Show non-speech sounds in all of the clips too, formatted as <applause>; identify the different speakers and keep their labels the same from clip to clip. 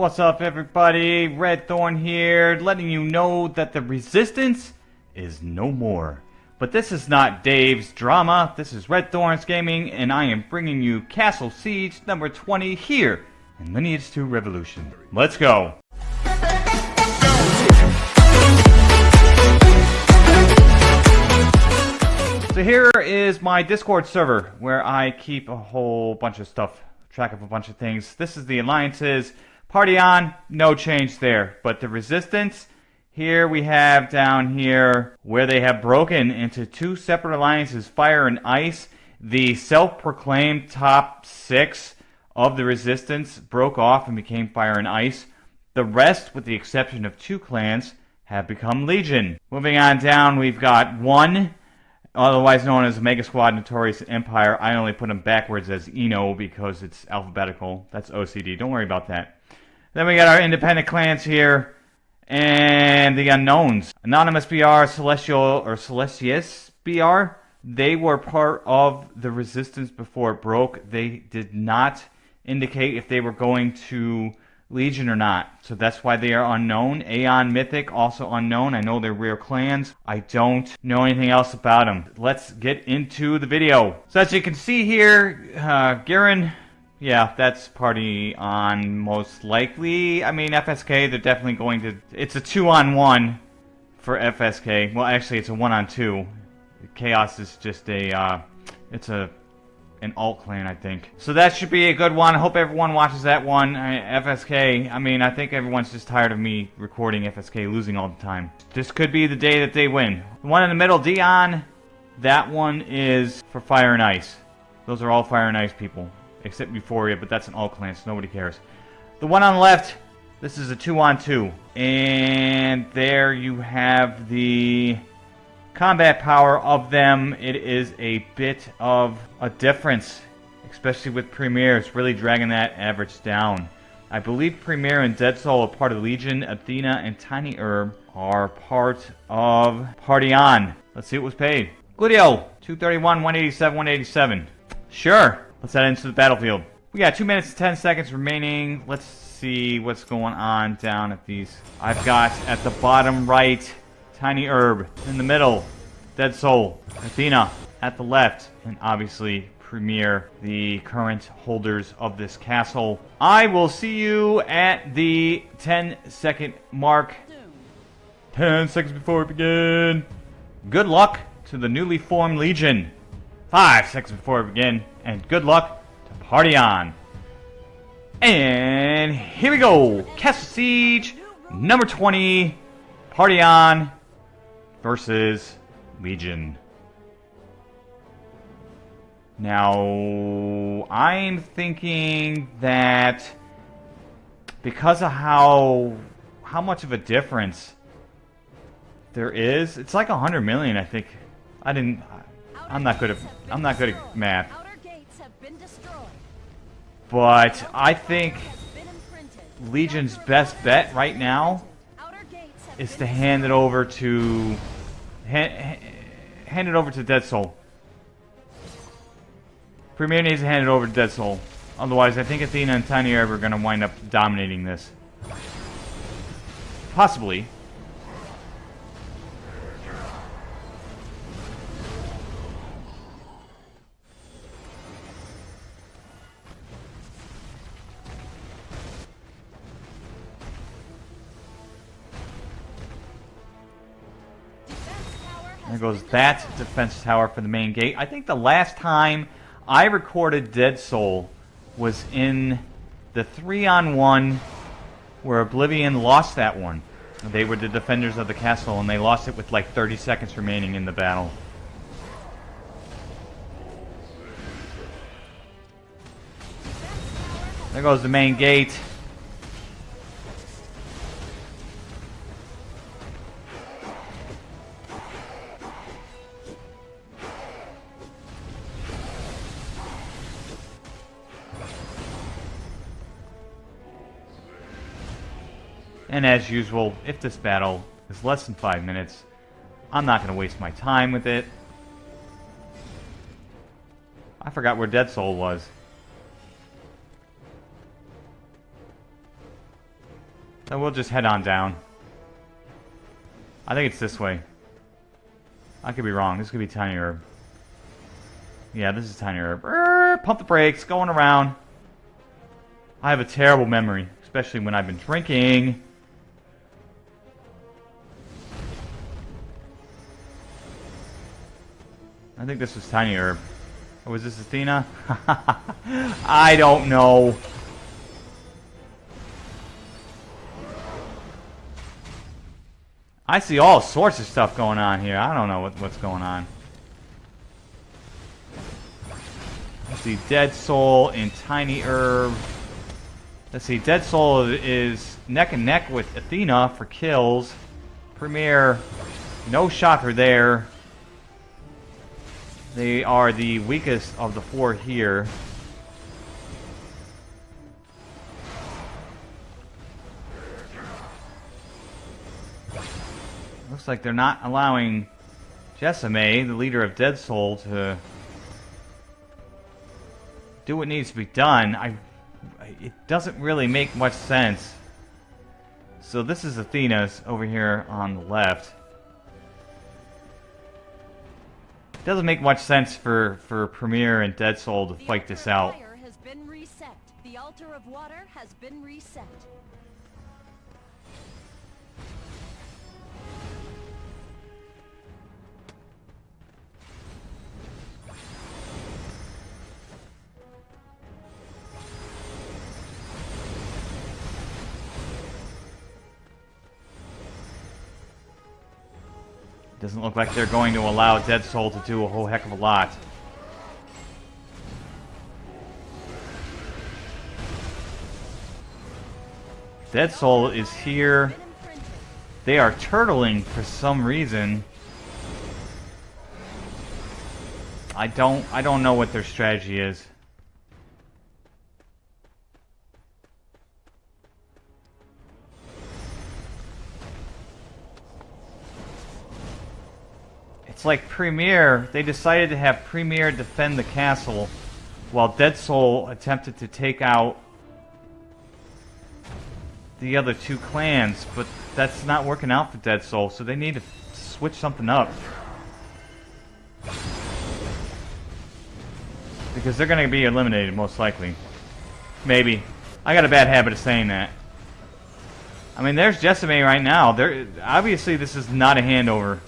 Speaker 1: What's up, everybody? Red Thorn here, letting you know that the resistance is no more. But this is not Dave's drama. This is Red Thorns Gaming, and I am bringing you Castle Siege number 20 here in Lineage 2 Revolution. Let's go. So here is my Discord server where I keep a whole bunch of stuff, track of a bunch of things. This is the alliances. Party on, no change there. But the resistance, here we have down here where they have broken into two separate alliances, fire and ice. The self-proclaimed top six of the resistance broke off and became fire and ice. The rest, with the exception of two clans, have become legion. Moving on down, we've got one otherwise known as Mega Squad Notorious Empire. I only put them backwards as Eno because it's alphabetical. That's OCD. Don't worry about that. Then we got our independent clans here and the unknowns. Anonymous BR, Celestial or Celestius BR. They were part of the resistance before it broke. They did not indicate if they were going to Legion or not. So that's why they are unknown. Aeon Mythic, also unknown. I know they're rare clans. I don't know anything else about them. Let's get into the video. So as you can see here, uh, Giran, yeah, that's party on most likely. I mean, FSK, they're definitely going to... It's a two-on-one for FSK. Well, actually, it's a one-on-two. Chaos is just a... Uh, it's a an alt clan, I think. So that should be a good one. I hope everyone watches that one. I, FSK, I mean, I think everyone's just tired of me recording FSK losing all the time. This could be the day that they win. The one in the middle, Dion, that one is for Fire and Ice. Those are all Fire and Ice people, except Euphoria, but that's an all clan, so nobody cares. The one on the left, this is a two-on-two. 2. And there you have the combat power of them, it is a bit of a difference, especially with Premier. It's really dragging that average down. I believe Premier and Dead Soul are part of Legion, Athena, and Tiny Herb are part of Party On. Let's see what was paid. Gludio, 231, 187, 187. Sure, let's head into the battlefield. We got 2 minutes and 10 seconds remaining. Let's see what's going on down at these. I've got at the bottom right Tiny Herb in the middle. Dead Soul. Athena at the left. And obviously Premier, the current holders of this castle. I will see you at the 10 second mark. 10 seconds before we begin. Good luck to the newly formed Legion. 5 seconds before we begin. And good luck to Party On. And here we go. Castle Siege number 20. Party On versus Legion. Now, I'm thinking that because of how how much of a difference there is, it's like a hundred million. I think. I didn't. I'm not good at. I'm not good at math. But I think Legion's best bet right now is to hand it over to hand, hand it over to Dead Soul. Premier needs to hand it over to Dead Soul. Otherwise, I think Athena and Tiny are going to wind up dominating this. Possibly. Goes that defense tower for the main gate. I think the last time I recorded Dead Soul was in the 3-on-1 where Oblivion lost that one. They were the defenders of the castle and they lost it with like 30 seconds remaining in the battle. There goes the main gate. And as usual, if this battle is less than 5 minutes, I'm not going to waste my time with it. I forgot where Dead Soul was. Then we'll just head on down. I think it's this way. I could be wrong. This could be Tiny Herb. Yeah, this is Tiny Herb. Pump the brakes, going around. I have a terrible memory, especially when I've been drinking. I think this was Tiny Herb. Oh, or was this Athena? <laughs> I don't know. I see all sorts of stuff going on here. I don't know what, what's going on. Let's see, Dead Soul and Tiny Herb. Let's see, Dead Soul is neck and neck with Athena for kills. Premier, no shocker there. They are the weakest of the four here. Looks like they're not allowing Jessame, the leader of Dead Soul, to do what needs to be done. I, it doesn't really make much sense. So this is Athena's over here on the left. It doesn't make much sense for, for Premier and Dead Soul to fight this out.
Speaker 2: Has been reset. The altar of water has been reset.
Speaker 1: Doesn't look like they're going to allow Dead Soul to do a whole heck of a lot. Dead Soul is here. They are turtling for some reason. I don't I don't know what their strategy is. It's like Premier, they decided to have Premier defend the castle while Dead Soul attempted to take out the other two clans, but that's not working out for Dead Soul, so they need to switch something up. Because they're going to be eliminated, most likely. Maybe. I got a bad habit of saying that. I mean, there's Jessame right now. There, obviously, this is not a handover.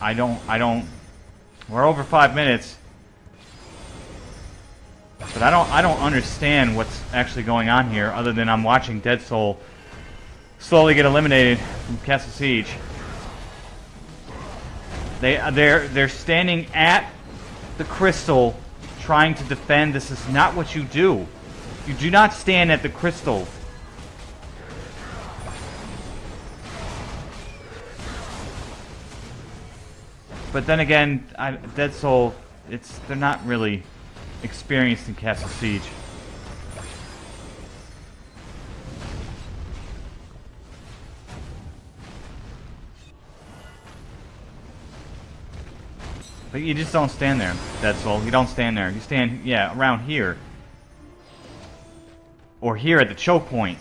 Speaker 1: I, don't, I don't, we're over five minutes. But I don't, I don't understand what's actually going on here other than I'm watching Dead Soul slowly get eliminated from Castle Siege. They, uh, they're, they're standing at the crystal trying to defend. This is not what you do. You do not stand at the crystal But then again, I, Dead Soul, it's they're not really experienced in Castle Siege. But you just don't stand there, Dead Soul. You don't stand there. You stand, yeah, around here. Or here at the choke point.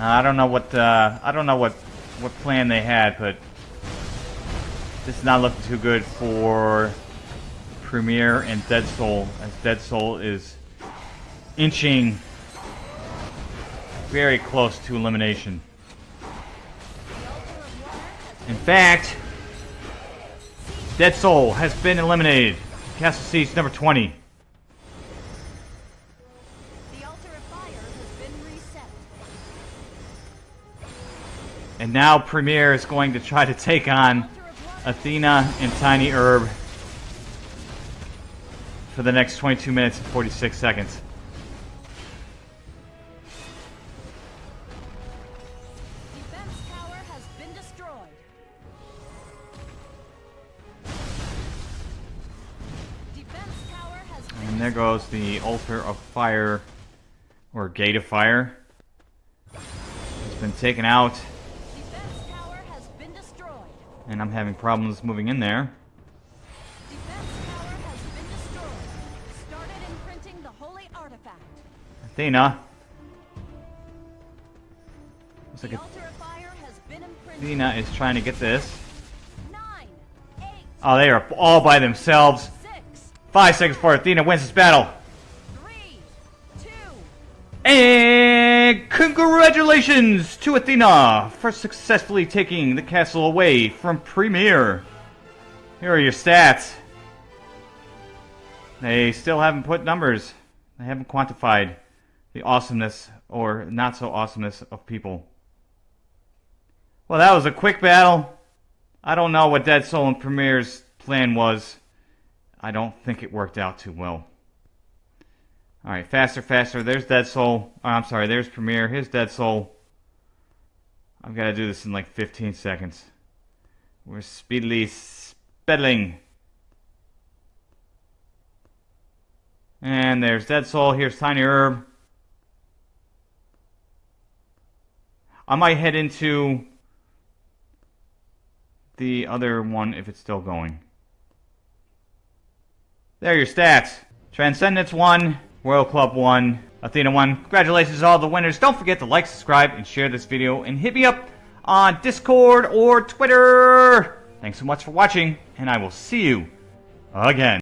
Speaker 1: Uh, I don't know what uh, I don't know what what plan they had, but this is not looking too good for Premier and Dead Soul, as Dead Soul is inching very close to elimination. In fact, Dead Soul has been eliminated. Castle Siege number 20. And now Premier is going to try to take on
Speaker 2: Altar of water
Speaker 1: Athena and Tiny Herb for the next 22 minutes and 46 seconds.
Speaker 2: defense tower has been destroyed. Defense tower has been
Speaker 1: And there goes the Altar of Fire, or Gate of Fire. It's been taken out, and I'm having problems moving in there.
Speaker 2: Defense tower has been destroyed. Started imprinting the holy artifact.
Speaker 1: Athena. Looks like
Speaker 2: The altar of fire has been imprinted.
Speaker 1: Athena is trying to get this.
Speaker 2: Nine, eight,
Speaker 1: Oh, they are all by themselves.
Speaker 2: six,
Speaker 1: Five seconds before Athena wins this battle. And congratulations to Athena for successfully taking the castle away from Premier. Here are your stats. They still haven't put numbers. They haven't quantified the awesomeness or not so awesomeness of people. Well, that was a quick battle. I don't know what Dead Soul and Premier's plan was. I don't think it worked out too well. Alright, faster, faster. There's Dead Soul. Oh, I'm sorry, there's Premier. Here's Dead Soul. I've got to do this in like 15 seconds. We're speedily speddling. And there's Dead Soul. Here's Tiny Herb. I might head into the other one if it's still going. There are your stats. Transcendence 1, Royal Club 1, Athena 1. Congratulations to all the winners. Don't forget to like, subscribe, and share this video. And hit me up on Discord or Twitter. Thanks so much for watching, and I will see you again.